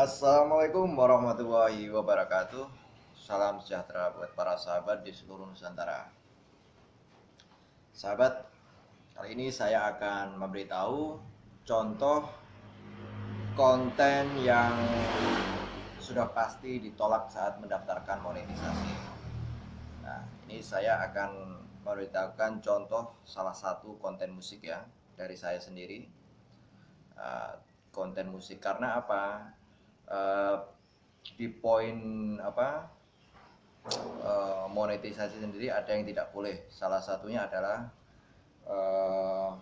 Assalamualaikum warahmatullahi wabarakatuh. Salam sejahtera buat para sahabat di seluruh Nusantara. Sahabat, kali ini saya akan memberitahu contoh konten yang sudah pasti ditolak saat mendaftarkan monetisasi. Nah, ini saya akan memberitahukan contoh salah satu konten musik ya dari saya sendiri. Uh, konten musik karena apa uh, di poin apa uh, monetisasi sendiri ada yang tidak boleh. Salah satunya adalah uh,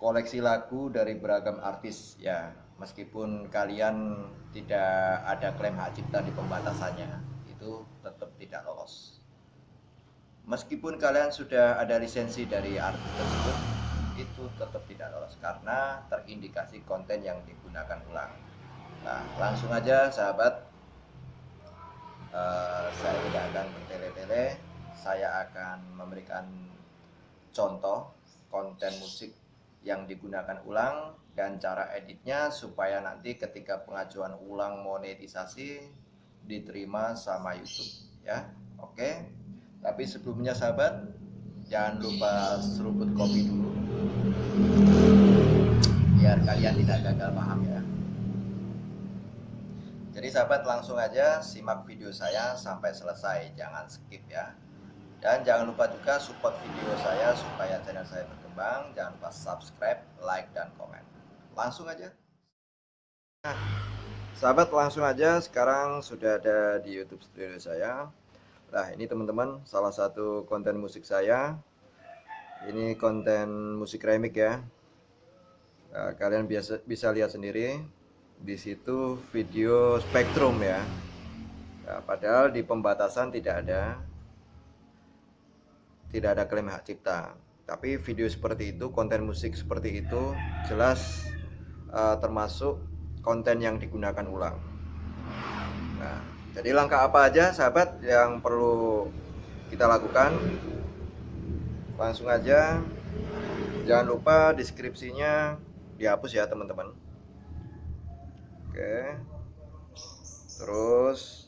koleksi lagu dari beragam artis. Ya meskipun kalian tidak ada klaim hak cipta di pembatasannya itu tetap tidak lolos. Meskipun kalian sudah ada lisensi dari artis tersebut itu tetap tidak lolos karena terindikasi konten yang digunakan ulang Nah, langsung aja sahabat, uh, saya tidak akan bertele-tele, saya akan memberikan contoh konten musik yang digunakan ulang dan cara editnya supaya nanti ketika pengajuan ulang monetisasi diterima sama YouTube ya. Oke. Tapi sebelumnya sahabat, jangan lupa seruput kopi dulu biar kalian tidak gagal paham ya. Jadi sahabat langsung aja simak video saya sampai selesai, jangan skip ya. Dan jangan lupa juga support video saya supaya channel saya berkembang. Jangan lupa subscribe, like, dan komen. Langsung aja. Nah, sahabat langsung aja sekarang sudah ada di YouTube studio saya. Nah ini teman-teman salah satu konten musik saya. Ini konten musik remix ya. Nah, kalian biasa bisa lihat sendiri di situ video spektrum ya. ya padahal di pembatasan tidak ada tidak ada klaim hak cipta. Tapi video seperti itu konten musik seperti itu jelas uh, termasuk konten yang digunakan ulang. Nah jadi langkah apa aja sahabat yang perlu kita lakukan? Langsung aja. Jangan lupa deskripsinya dihapus ya teman-teman Oke. Terus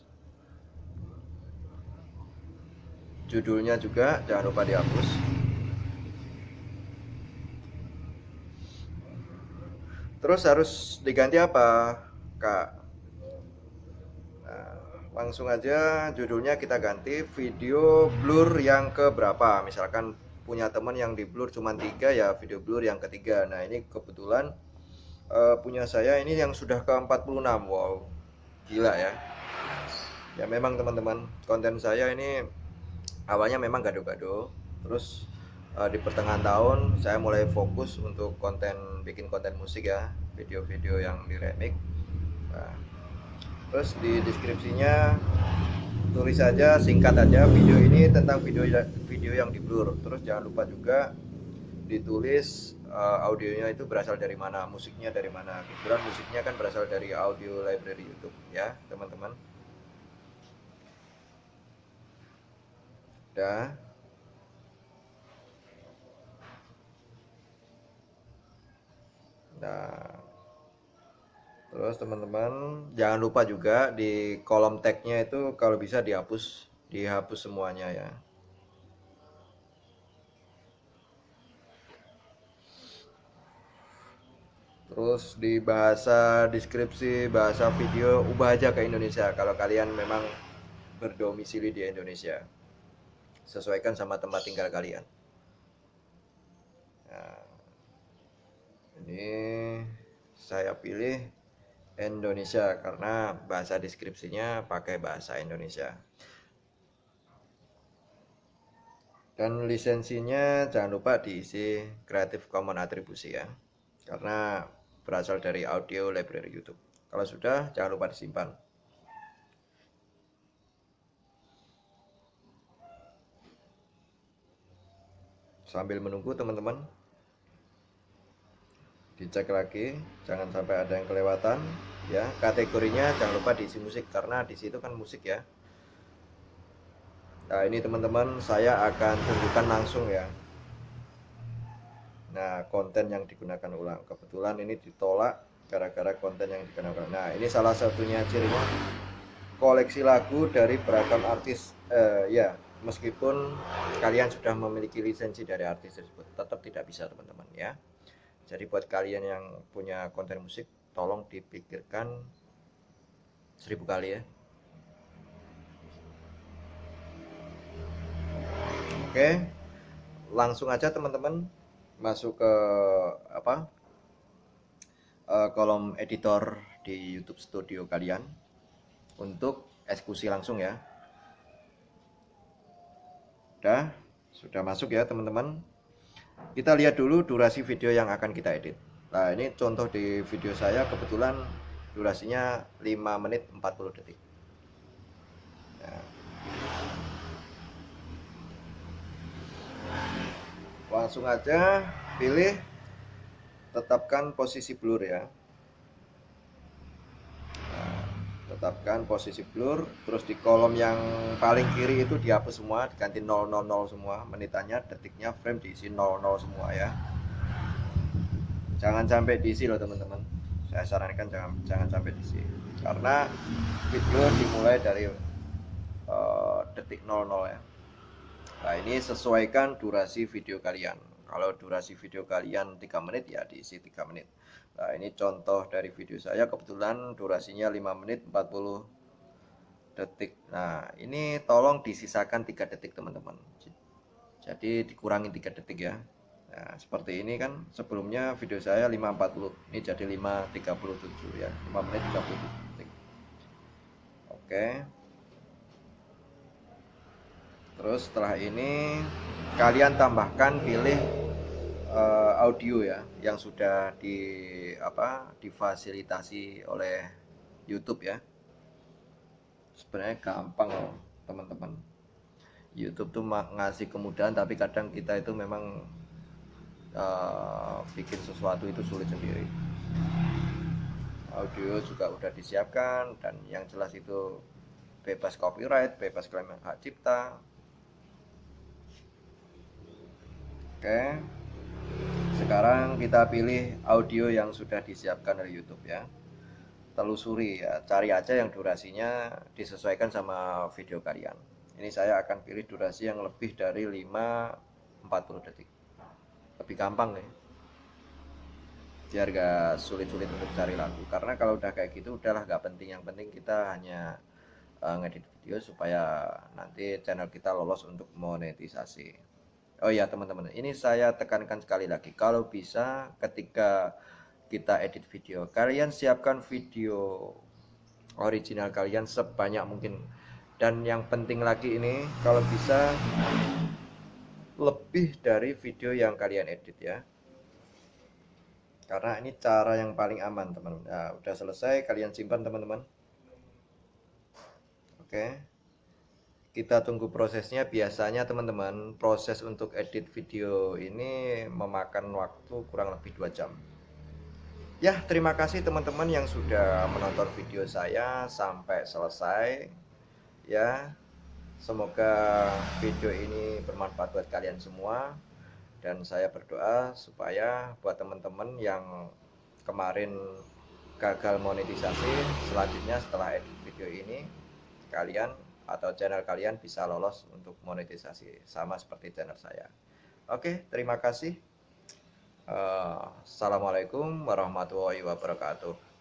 judulnya juga jangan lupa dihapus. Terus harus diganti apa, Kak? Nah, langsung aja judulnya kita ganti video blur yang ke berapa. Misalkan punya teman yang di blur cuma tiga ya video blur yang ketiga. Nah ini kebetulan uh, punya saya ini yang sudah ke 46 wow gila ya. Ya memang teman-teman konten saya ini awalnya memang gado-gado terus uh, di pertengahan tahun saya mulai fokus untuk konten bikin konten musik ya video-video yang di remix nah, terus di deskripsinya tulis saja singkat aja video ini tentang video video yang di blur terus jangan lupa juga ditulis uh, audionya itu berasal dari mana, musiknya dari mana. Kebetulan musiknya kan berasal dari audio library YouTube ya, teman-teman. Dah. Nah. Terus teman-teman jangan lupa juga di kolom tagnya itu kalau bisa dihapus, dihapus semuanya ya. Terus di bahasa deskripsi bahasa video ubah aja ke Indonesia. Kalau kalian memang berdomisili di Indonesia sesuaikan sama tempat tinggal kalian. Nah, ini saya pilih Indonesia karena bahasa deskripsinya pakai bahasa Indonesia. Dan lisensinya jangan lupa diisi Creative Commons atribusi ya karena berasal dari audio library YouTube. Kalau sudah, jangan lupa disimpan. Sambil menunggu teman-teman, dicek lagi, jangan sampai ada yang kelewatan. Ya, kategorinya jangan lupa diisi musik karena di situ kan musik ya. Nah ini teman-teman, saya akan tunjukkan langsung ya Nah, konten yang digunakan ulang. Kebetulan ini ditolak gara-gara konten yang dikenalkan nah ini salah satunya cirinya koleksi lagu dari beragam artis. Uh, ya meskipun kalian sudah memiliki lisensi dari artis tersebut tetap tidak bisa teman-teman ya. Jadi buat kalian yang punya konten musik tolong dipikirkan seribu kali ya. Oke langsung aja teman-teman masuk ke apa uh, kolom editor di YouTube Studio kalian untuk eksekusi langsung ya. Udah, sudah masuk ya teman-teman. Kita lihat dulu durasi video yang akan kita edit. Nah, ini contoh di video saya kebetulan durasinya 5 menit 40 detik. Nah. Langsung aja pilih tetapkan posisi blur ya. Nah, tetapkan posisi blur terus di kolom yang paling kiri itu dihapus semua diganti 000 semua menitannya detiknya frame diisi 00 semua ya. Jangan sampai diisi loh teman-teman. Saya sarankan jangan jangan sampai diisi. Karena video dimulai dari uh, detik 00 ya nah ini sesuaikan durasi video kalian. Kalau durasi video kalian 3 menit ya diisi 3 menit. Nah ini contoh dari video saya. Kebetulan durasinya 5 menit 40 detik. Nah ini tolong disisakan 3 detik teman-teman. Jadi dikurangi 3 detik ya. Nah, seperti ini kan sebelumnya video saya 540 ini jadi 537 ya. 5 menit 37 detik. Oke terus setelah ini kalian tambahkan pilih uh, audio ya yang sudah di apa difasilitasi oleh YouTube ya. Sebenarnya gampang loh teman-teman. YouTube tuh ngasih kemudahan tapi kadang kita itu memang uh, bikin sesuatu itu sulit sendiri. Audio juga udah disiapkan dan yang jelas itu bebas copyright bebas klaim hak cipta oke. Sekarang kita pilih audio yang sudah disiapkan dari YouTube ya. Telusuri ya cari aja yang durasinya disesuaikan sama video kalian. Ini saya akan pilih durasi yang lebih dari 5 40 detik. Lebih gampang nih biar gak sulit-sulit untuk cari lagu. Karena kalau udah kayak gitu udahlah gak penting. Yang penting kita hanya uh, ngedit video supaya nanti channel kita lolos untuk monetisasi Oh ya teman-teman, ini saya tekankan sekali lagi. Kalau bisa ketika kita edit video, kalian siapkan video original kalian sebanyak mungkin. Dan yang penting lagi ini, kalau bisa lebih dari video yang kalian edit ya. Karena ini cara yang paling aman teman-teman. Nah, udah selesai, kalian simpan teman-teman. Oke kita tunggu prosesnya. Biasanya teman-teman proses untuk edit video ini memakan waktu kurang lebih dua jam. Ya terima kasih teman-teman yang sudah menonton video saya sampai selesai. Ya semoga video ini bermanfaat buat kalian semua. Dan saya berdoa supaya buat teman-teman yang kemarin gagal monetisasi selanjutnya setelah edit video ini kalian atau channel kalian bisa lolos untuk monetisasi. Sama seperti channel saya. Oke terima kasih. Uh, assalamualaikum warahmatullahi wabarakatuh